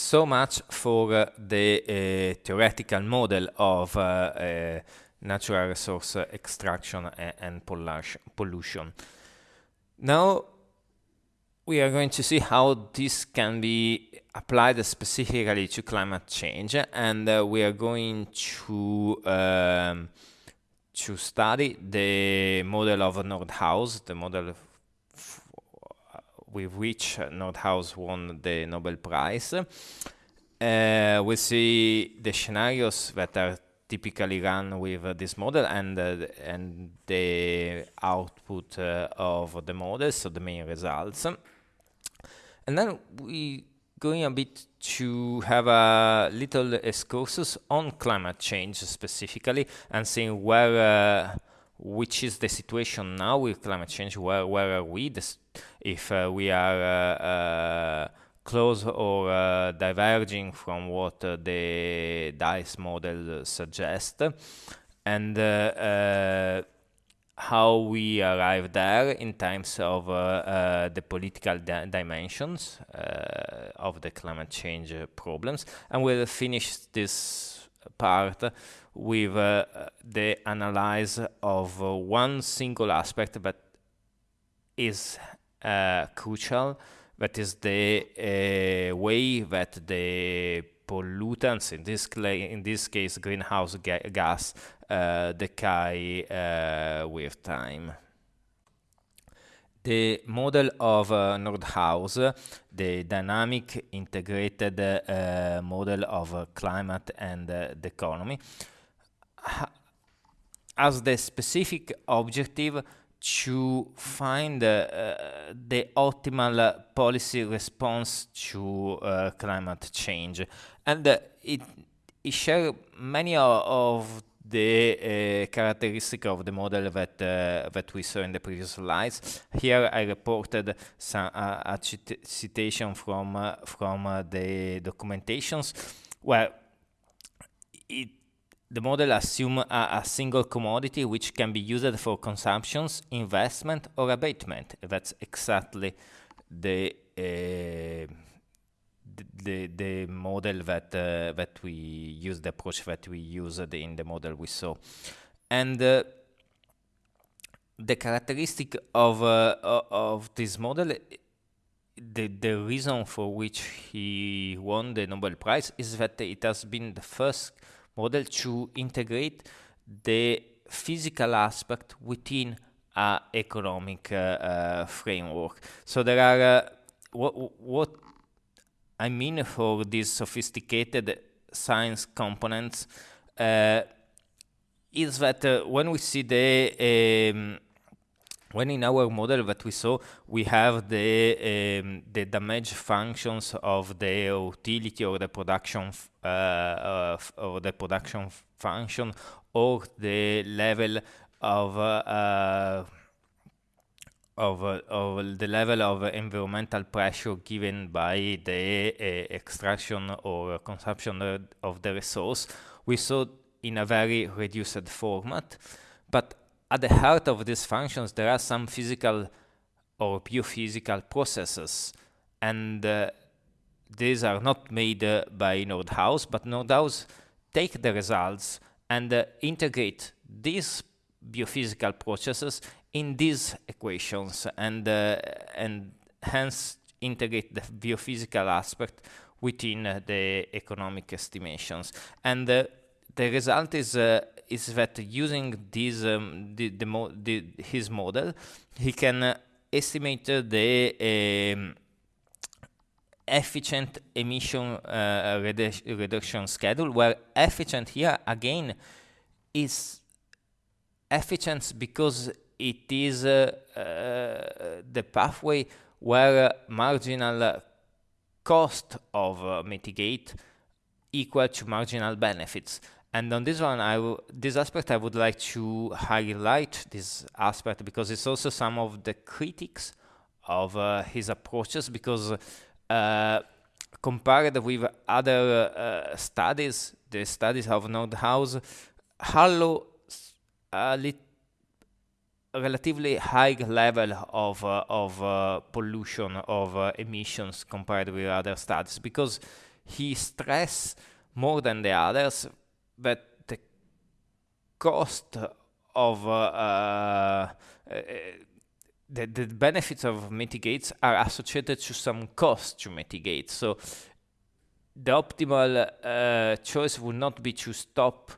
so much for uh, the uh, theoretical model of uh, uh natural resource extraction and, pollution. Now we are going to see how this can be applied specifically to climate change and uh, we are going to um, to study the model of Nordhaus, the model with which Nordhaus won the Nobel Prize. Uh, we see the scenarios that are typically run with uh, this model and uh, and the output uh, of the model, so the main results. And then we going a bit to have a little excursus on climate change specifically and seeing where uh, which is the situation now with climate change where where are we? This, if uh, we are uh, uh close or uh, diverging from what uh, the DICE model suggests and how we arrive there in terms of uh, uh, the political di dimensions uh, of the climate change problems. And we'll finish this part with the analysis of one single aspect that is crucial that is the uh, way that the pollutants, in this, in this case greenhouse ga gas, uh, decay uh, with time. The model of uh, Nordhaus, the dynamic integrated uh, model of uh, climate and uh, the economy, has the specific objective to find uh, the optimal policy response to uh, climate change. And uh, it, it shares many of the uh, characteristic of the model that uh, that we saw in the previous slides. Here I reported some uh, a citation from uh, from the documentations where it the model assumes a, a, single commodity which can be used for consumptions, investment, or abatement. That's exactly the uh, the the model that uh, that we use, the approach that we used in the model we saw, and uh, the characteristic of uh, of this model. The, the reason for which he won the Nobel Prize is that it has been the first model to integrate the physical aspect within a economic uh, uh, framework. So there are uh, what what I mean for these sophisticated science components uh, is that uh, when we see the um, when in our model that we saw we have the um, the damage functions of the utility or the production uh, or the production function or the level of uh, of, uh, of the level of environmental pressure given by the uh, extraction or consumption of the resource, we saw in a very reduced format. But at the heart of these functions, there are some physical or biophysical processes. And uh, these are not made uh, by Nordhaus, but Nordhaus take the results and uh, integrate these biophysical processes in these equations and uh, and hence integrate the biophysical aspect within uh, the economic estimations and uh, the result is is that using this um, the, the, mo the, his model he can uh, estimate the um, efficient emission uh, redu reduction schedule where efficient here again is efficient because it is uh, uh, the pathway where marginal cost of uh, mitigate equal to marginal benefits. And on this one, I this aspect I would like to highlight this aspect because it's also some of the critics of uh, his approaches because uh, compared with other uh, studies, the studies of Nordhaus, Hallow a relatively high level of uh, of uh, pollution of uh, emissions compared with other studies because he stress more than the others that the cost of uh, uh, the, the benefits of mitigates are associated to some cost to mitigate. So the optimal uh, choice would not be to stop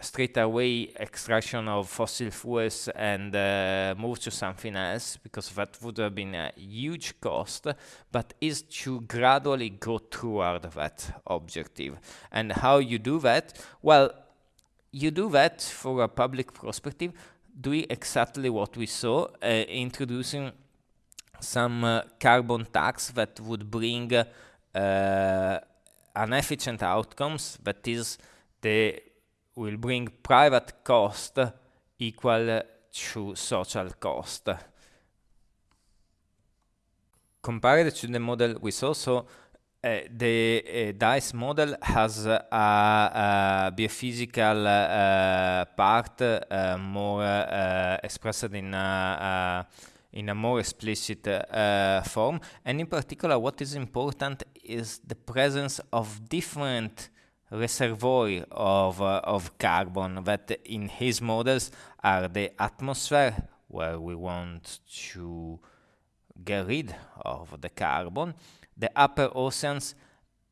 straight away extraction of fossil fuels and uh, move to something else because that would have been a huge cost but is to gradually go toward that objective. And how you do that? Well you do that for a public perspective doing exactly what we saw uh, introducing some uh, carbon tax that would bring uh, an efficient outcomes that is the will bring private cost equal to social cost. Compared to the model we saw, so uh, the uh, DICE model has a, a biophysical uh, part uh, more uh, expressed in a, in a more explicit uh, form, and in particular, what is important is the presence of different reservoir of, uh, of carbon that in his models are the atmosphere where we want to get rid of the carbon, the upper oceans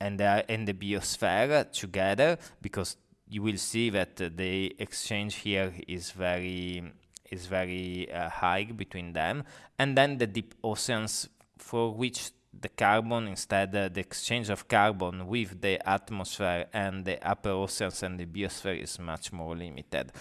and the, and the biosphere together because you will see that the exchange here is very is very uh, high between them. And then the deep oceans for which the carbon instead uh, the exchange of carbon with the atmosphere and the upper oceans and the biosphere is much more limited.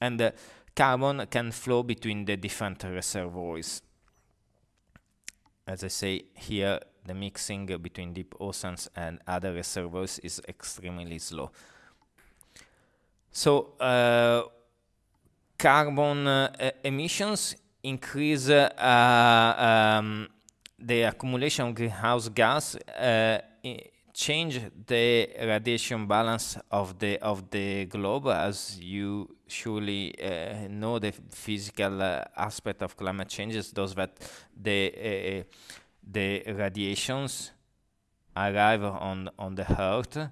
And uh, carbon can flow between the different reservoirs. As I say here the mixing between deep oceans and other reservoirs is extremely slow. So uh, carbon uh, emissions increase uh, um, the accumulation of greenhouse gas uh, change the radiation balance of the of the globe as you surely uh, know the physical uh, aspect of climate change is those that the uh, the radiations arrive on on the earth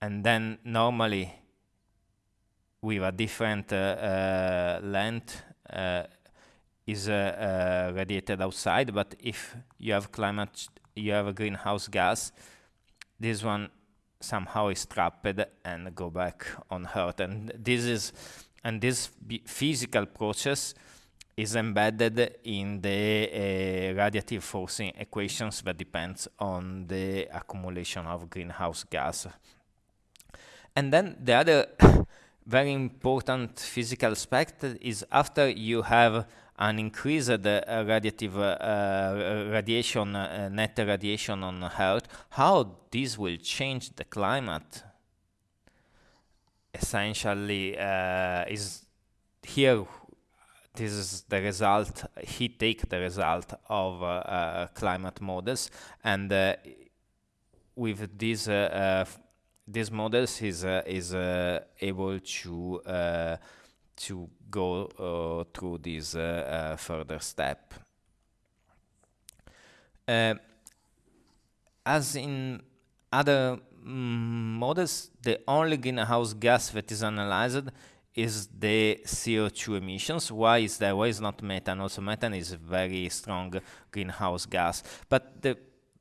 and then normally with a different uh, uh, length is uh, uh, radiated outside, but if you have climate, you have a greenhouse gas, this one somehow is trapped and go back on Earth. And this is, and this physical process is embedded in the uh, radiative forcing equations that depends on the accumulation of greenhouse gas. And then the other very important physical aspect is after you have an increased uh, radiative uh, radiation, uh, net radiation on Earth, how this will change the climate? Essentially is here this is the result he take the result of uh, uh, climate models. And uh, with these these models is is able to to go uh, through this uh, uh, further step. as in other mm, models, the only greenhouse gas that is analyzed is the CO2 emissions. Why is that? Why is not methane? Also, methane is a very strong greenhouse gas. But the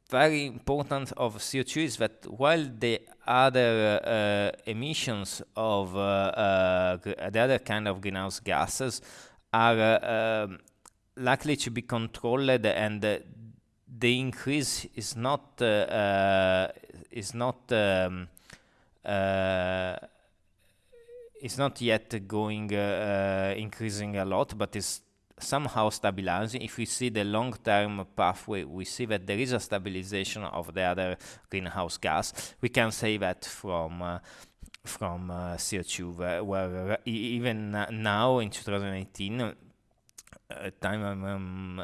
very important of CO2 is that while the other uh, emissions of uh, uh, the other kind of greenhouse gases are um, likely to be controlled and the increase is not is not um, is not yet going uh, uh, increasing a lot, but is somehow stabilizing. If we see the long-term pathway, we see that there is a stabilization of the other greenhouse gas. We can say that from uh, from uh, CO2, where, where uh, even now in 2018, uh, time I'm um,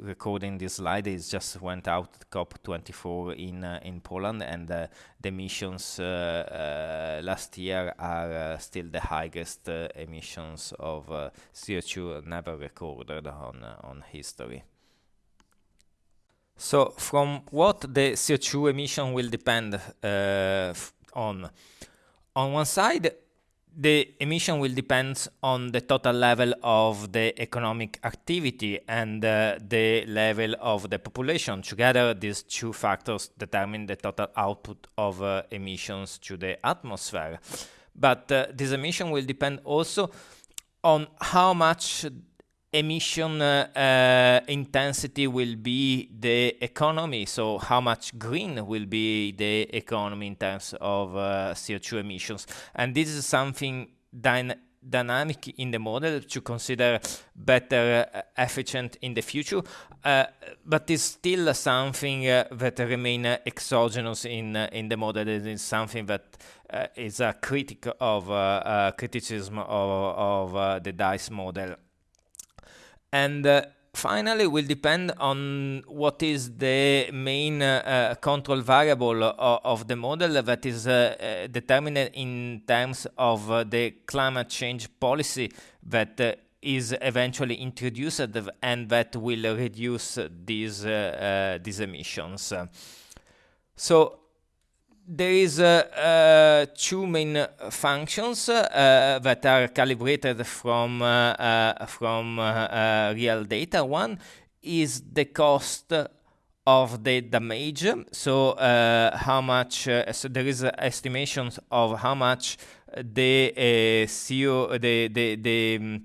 recording this slide is just went out COP24 in uh, in Poland, and uh, the emissions uh, uh, last year are still the highest emissions of CO2 never recorded on on history. So from what the CO2 emission will depend on? On one side, the emission will depend on the total level of the economic activity and uh, the level of the population. Together, these two factors determine the total output of uh, emissions to the atmosphere. But uh, this emission will depend also on how much emission uh, uh, intensity will be the economy. So how much green will be the economy in terms of uh, CO2 emissions. And this is something dyna dynamic in the model to consider better uh, efficient in the future, uh, but it's still something uh, that remain exogenous in in the model. It is something that is a critic of criticism of, of the DICE model. And uh, finally will depend on what is the main uh, control variable of, of, the model that is uh, uh determined in terms of uh, the climate change policy that uh, is eventually introduced and that will reduce these these emissions. So there is uh, uh, two main functions uh, that are calibrated from uh, uh, from uh, real data. One is the cost of the damage. So how much? so there is estimations of how much the CO the the the um,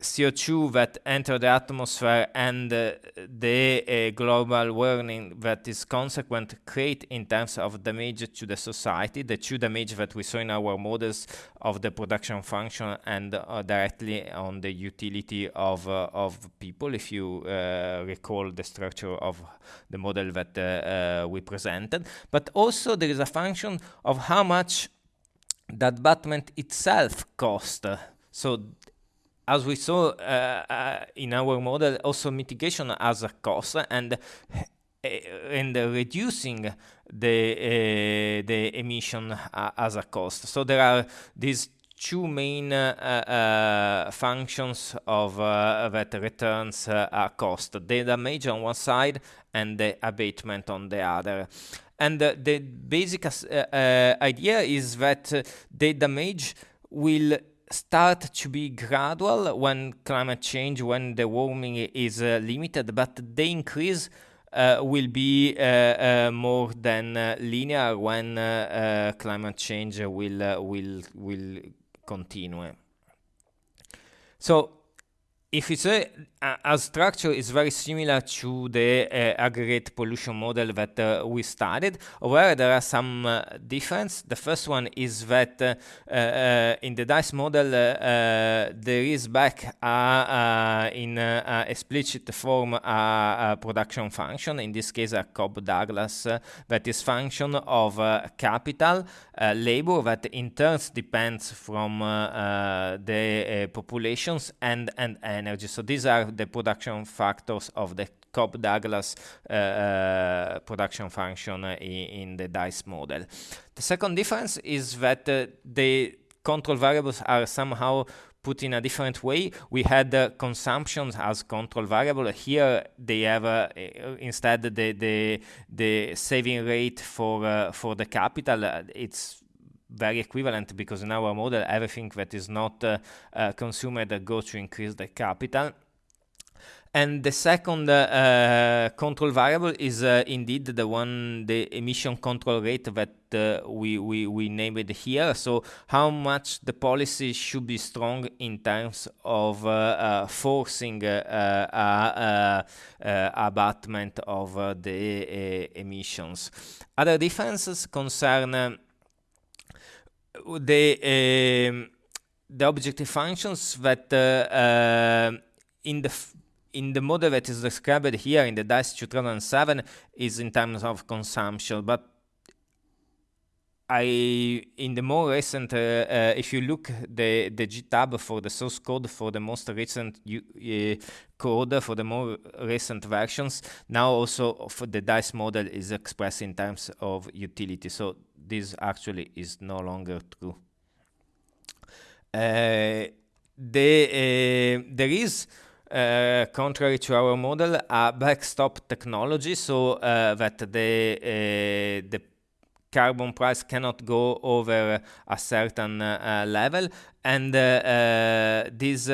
CO2 that enter the atmosphere and uh, the uh, global warming that is consequent create in terms of damage to the society, the two damage that we saw in our models of the production function and uh, directly on the utility of, uh, of people, if you uh, recall the structure of the model that uh, we presented. But also there is a function of how much that abatement itself cost. So as we saw uh, uh, in our model, also mitigation as a cost, and and reducing the uh, the emission as a cost. So there are these two main uh, uh, functions of uh, that returns a cost: the damage on one side and the abatement on the other. And the basic idea is that the damage will start to be gradual when climate change, when the warming is uh, limited, but the increase uh, will be uh, uh more than uh, linear when uh, climate change will will will continue. So if you say a structure is very similar to the uh, aggregate pollution model that uh, we studied. where there are some uh. The first one is that uh, uh in the DICE model, uh, uh, there is back in explicit form a, production function, in this case a Cobb-Douglas, that is function of capital, labor that in turn depends from the populations and, and energy. So these are the production factors of the Cobb-Douglas uh, uh, production function in, in, the DICE model. The second difference is that uh, the control variables are somehow put in a different way. We had uh, consumptions as control variable. Here they have uh, instead the, the the saving rate for uh, for the capital. it's very equivalent because in our model everything that is not uh, uh, consumed goes to increase the capital and the second uh, control variable is uh, indeed the one, the emission control rate that uh, we, we, we named here. So how much the policy should be strong in terms of uh, uh, forcing uh, abatement of the emissions. Other differences concern the um, the objective functions that in the in the model that is described here in the DICE 2007 is in terms of consumption, but I in the more recent, uh, uh, if you look the the GitHub for the source code for the most recent uh, code for the more recent versions, now also for the DICE model is expressed in terms of utility. So this actually is no longer true. Uh, the uh, there is uh, contrary to our model, a backstop technology so uh, that the uh, the carbon price cannot go over a certain uh, level. And uh, this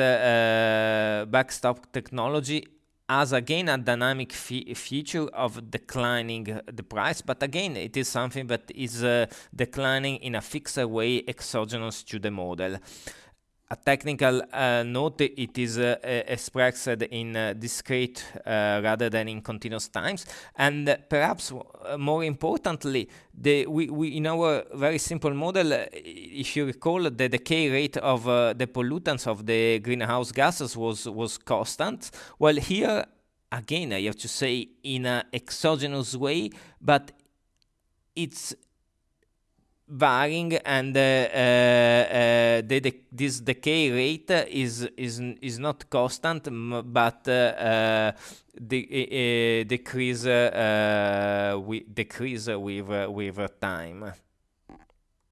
backstop technology has again a dynamic fe feature of declining the price. But again it is something that is declining in a fixed way exogenous to the model a technical uh, note, it is uh, expressed in uh, discrete uh, rather than in continuous times. And perhaps uh, more importantly, the, we, we, in our very simple model, uh, if you recall, the decay rate of the pollutants of the greenhouse gases was, was constant. Well, here, again, I have to say in an exogenous way, but it's varying and uh, uh, the, this decay rate is is is not constant but uh, the decrease we decrease with with time